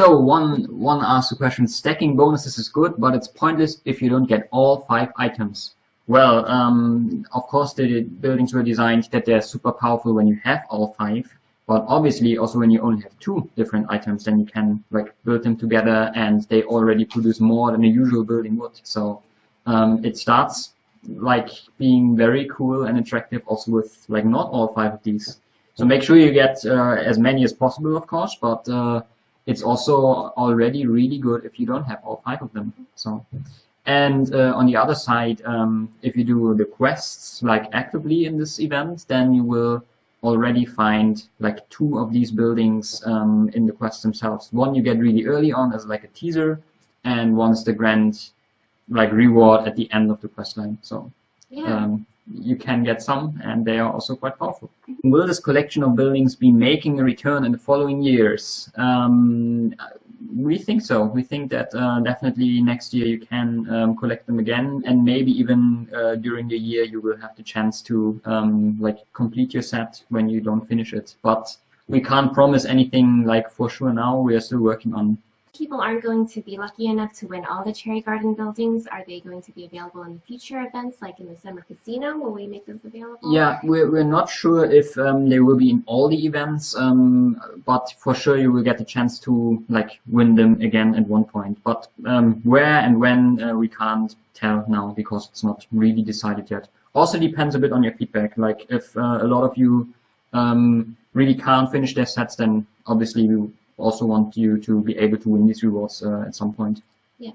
So one one asked the question: stacking bonuses is good, but it's pointless if you don't get all five items. Well, um, of course the buildings were designed that they're super powerful when you have all five, but obviously also when you only have two different items, then you can like build them together and they already produce more than a usual building would. So um, it starts like being very cool and attractive also with like not all five of these. So make sure you get uh, as many as possible, of course, but uh, it's also already really good if you don't have all five of them. So, and uh, on the other side, um, if you do the quests like actively in this event, then you will already find like two of these buildings um, in the quests themselves. One you get really early on as like a teaser, and one's the grand like reward at the end of the quest line. So yeah. um, you can get some, and they are also quite powerful. Will this collection of buildings be making a return in the following years? Um, we think so. We think that uh, definitely next year you can um, collect them again, and maybe even uh, during the year you will have the chance to um, like complete your set when you don't finish it. But we can't promise anything like for sure now. We are still working on people aren't going to be lucky enough to win all the Cherry Garden buildings, are they going to be available in future events, like in the Summer Casino? Will we make those available? Yeah, we're, we're not sure if um, they will be in all the events, um, but for sure you will get the chance to like win them again at one point. But um, where and when uh, we can't tell now because it's not really decided yet. Also depends a bit on your feedback. Like if uh, a lot of you um, really can't finish their sets, then obviously we also want you to be able to win these rewards uh, at some point. Yeah.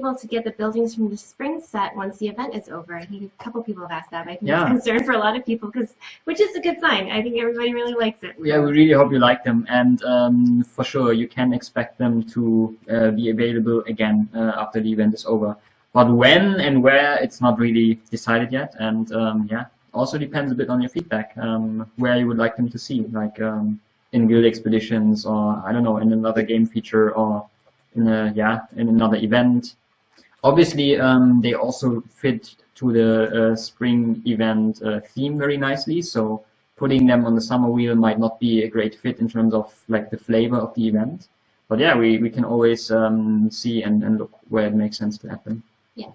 Able to get the buildings from the spring set once the event is over. I think a couple people have asked that. I think yeah. it's a concern for a lot of people, because which is a good sign. I think everybody really likes it. Yeah, we really hope you like them, and um, for sure you can expect them to uh, be available again uh, after the event is over. But when and where, it's not really decided yet, and um, yeah, also depends a bit on your feedback, um, where you would like them to see. Like um, in guild expeditions or I don't know in another game feature or in a yeah in another event. Obviously, um, they also fit to the uh, spring event uh, theme very nicely. So putting them on the summer wheel might not be a great fit in terms of like the flavor of the event. But yeah, we, we can always um, see and, and look where it makes sense to them. Yeah.